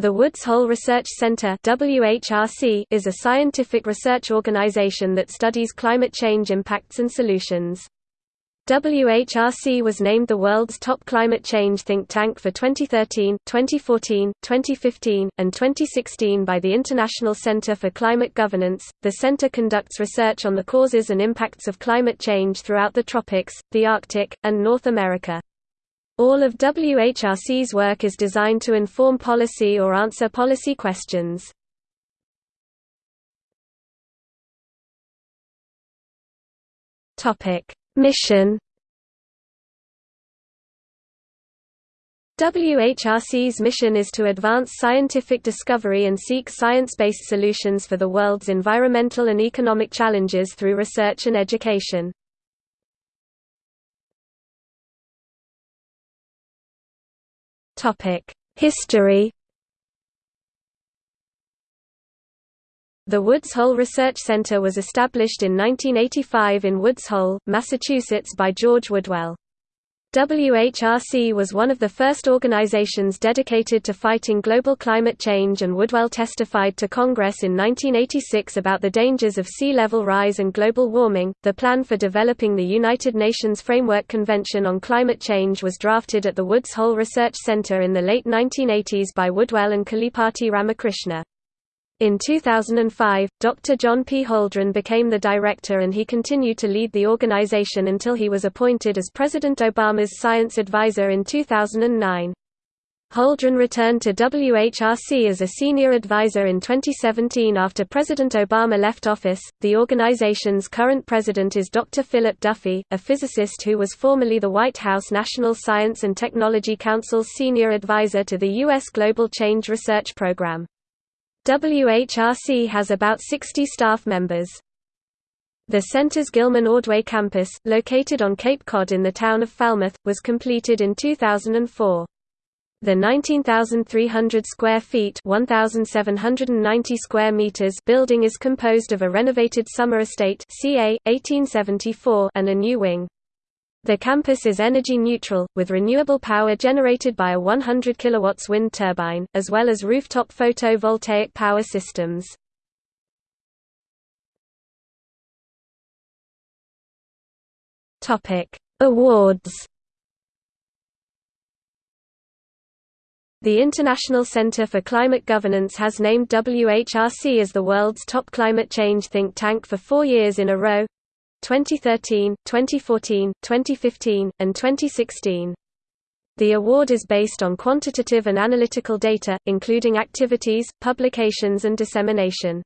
The Woods Hole Research Center is a scientific research organization that studies climate change impacts and solutions. WHRC was named the world's top climate change think tank for 2013, 2014, 2015, and 2016 by the International Center for Climate Governance. The center conducts research on the causes and impacts of climate change throughout the tropics, the Arctic, and North America. All of WHRC's work is designed to inform policy or answer policy questions. Mission WHRC's mission is to advance scientific discovery and seek science-based solutions for the world's environmental and economic challenges through research and education. History The Woods Hole Research Center was established in 1985 in Woods Hole, Massachusetts by George Woodwell. WHRC was one of the first organizations dedicated to fighting global climate change and Woodwell testified to Congress in 1986 about the dangers of sea level rise and global warming. The plan for developing the United Nations Framework Convention on Climate Change was drafted at the Woods Hole Research Center in the late 1980s by Woodwell and Kalipati Ramakrishna. In 2005, Dr. John P. Holdren became the director and he continued to lead the organization until he was appointed as President Obama's science advisor in 2009. Holdren returned to WHRC as a senior advisor in 2017 after President Obama left office. The organization's current president is Dr. Philip Duffy, a physicist who was formerly the White House National Science and Technology Council's senior advisor to the U.S. Global Change Research Program. WHRC has about 60 staff members. The center's Gilman Ordway campus, located on Cape Cod in the town of Falmouth, was completed in 2004. The 19,300 square feet (1,790 square meters) building is composed of a renovated summer estate (CA 1874) and a new wing. The campus is energy neutral, with renewable power generated by a 100 kW wind turbine, as well as rooftop photovoltaic power systems. Awards The International Center for Climate Governance has named WHRC as the world's top climate change think tank for four years in a row, 2013, 2014, 2015, and 2016. The award is based on quantitative and analytical data, including activities, publications and dissemination.